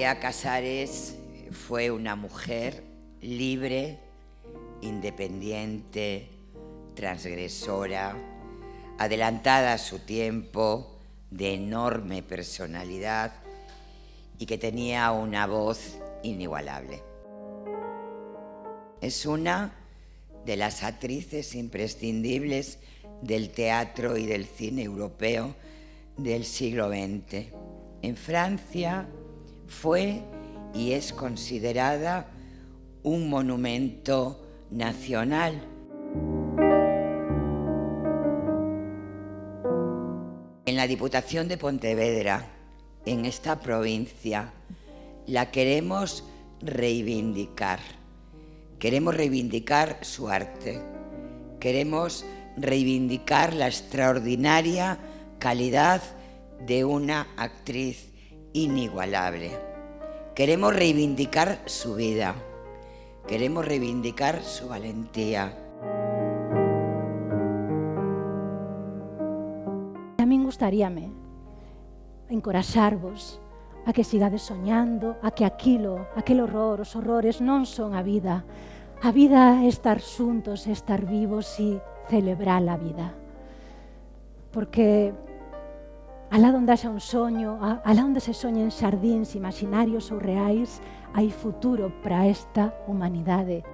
Casares fue una mujer libre, independiente, transgresora, adelantada a su tiempo, de enorme personalidad y que tenía una voz inigualable. Es una de las actrices imprescindibles del teatro y del cine europeo del siglo XX. En Francia fue y es considerada un monumento nacional. En la Diputación de Pontevedra, en esta provincia, la queremos reivindicar. Queremos reivindicar su arte. Queremos reivindicar la extraordinaria calidad de una actriz inigualable. Queremos reivindicar su vida, queremos reivindicar su valentía. A min gustaríame encoraxarvos a que sigades soñando, a que aquilo, aquel horror, os horrores non son a vida. A vida é estar xuntos, estar vivos e celebrar a vida. Porque Alá onde haxa un soño, alá onde se soñen xardíns imaginarios ou reais, hai futuro para esta humanidade.